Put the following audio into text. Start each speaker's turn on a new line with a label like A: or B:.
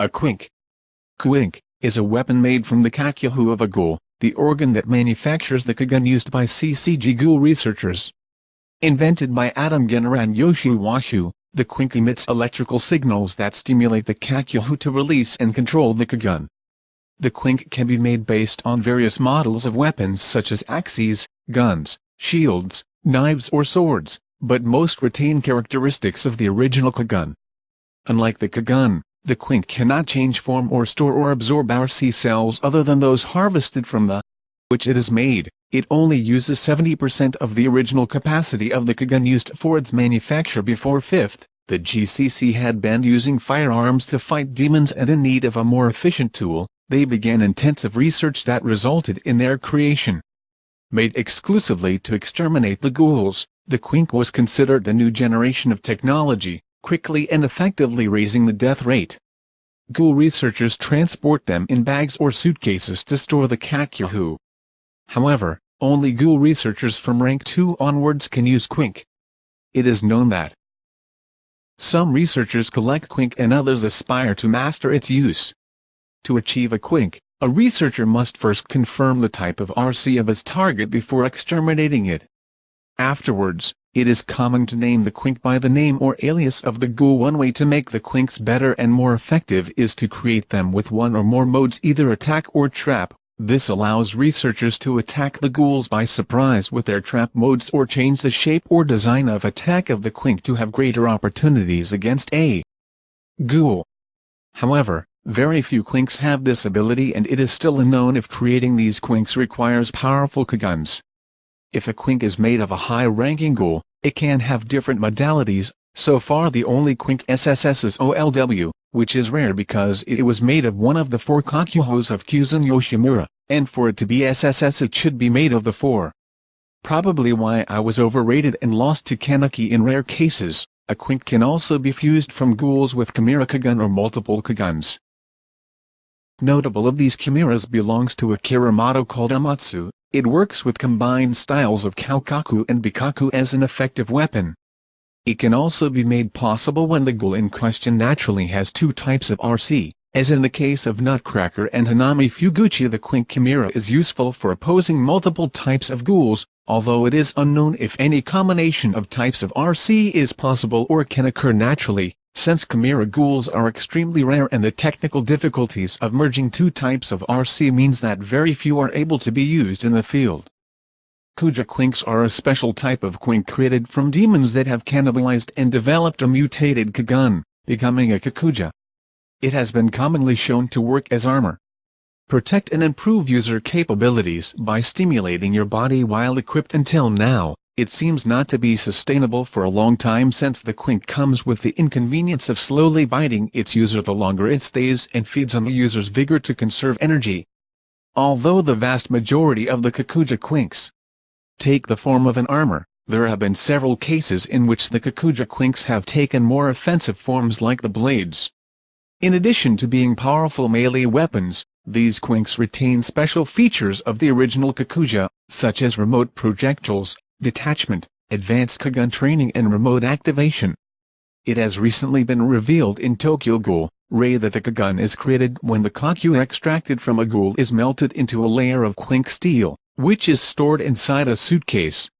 A: a quink. Quink is a weapon made from the kakuhou of a ghoul, the organ that manufactures the kagun used by CCG ghoul researchers. Invented by Adam Genner and Yoshio Washu, the quink emits electrical signals that stimulate the kakuhou to release and control the kagun. The quink can be made based on various models of weapons such as axes, guns, shields, knives or swords, but most retain characteristics of the original kagun. Unlike the kagun, the quink cannot change form or store or absorb RC cells other than those harvested from the which it is made, it only uses 70% of the original capacity of the kagun used for its manufacture before 5th, the GCC had banned using firearms to fight demons and in need of a more efficient tool, they began intensive research that resulted in their creation. Made exclusively to exterminate the ghouls, the Quink was considered the new generation of technology, quickly and effectively raising the death rate. Ghoul researchers transport them in bags or suitcases to store the kakuhou. However, only ghoul researchers from rank 2 onwards can use Quink. It is known that some researchers collect Quink and others aspire to master its use. To achieve a quink, a researcher must first confirm the type of RC of his target before exterminating it. Afterwards, it is common to name the quink by the name or alias of the ghoul. One way to make the quinks better and more effective is to create them with one or more modes either attack or trap. This allows researchers to attack the ghouls by surprise with their trap modes or change the shape or design of attack of the quink to have greater opportunities against a ghoul. However, very few quinks have this ability and it is still unknown if creating these quinks requires powerful kaguns. If a quink is made of a high-ranking ghoul, it can have different modalities, so far the only quink SSS is OLW, which is rare because it was made of one of the four kakuhous of Kuzen Yoshimura, and for it to be SSS it should be made of the four. Probably why I was overrated and lost to Kaneki in rare cases, a quink can also be fused from ghouls with Chimera Kagun or multiple Kaguns. Notable of these chimeras belongs to a motto called Amatsu, it works with combined styles of Koukaku and Bikaku as an effective weapon. It can also be made possible when the ghoul in question naturally has two types of RC, as in the case of Nutcracker and Hinami Fueguchi the Quink Chimera is useful for opposing multiple types of ghouls, although it is unknown if any combination of types of RC is possible or can occur naturally since Chimera ghouls are extremely rare and the technical difficulties of merging two types of RC means that very few are able to be used in the field. Kuja Quinks are a special type of Quink created from demons that have cannibalized and developed a mutated Kagun, becoming a Kakuja. It has been commonly shown to work as armor. Protect and improve user capabilities by stimulating your body while equipped until now, it seems not to be sustainable for a long time since the quink comes with the inconvenience of slowly biting its user the longer it stays and feeds on the user's vigor to conserve energy. Although the vast majority of the Kakuja quinks take the form of an armor, there have been several cases in which the Kakuja quinks have taken more offensive forms like the blades. In addition to being powerful melee weapons, these quinks retain special features of the original Kakuja, such as remote projectiles, detachment, advanced Kagun training and remote activation. It has recently been revealed in Tokyo Ghoul, re that the Kagun is created when the Kaku extracted from a ghoul is melted into a layer of quink steel, which is stored inside a suitcase.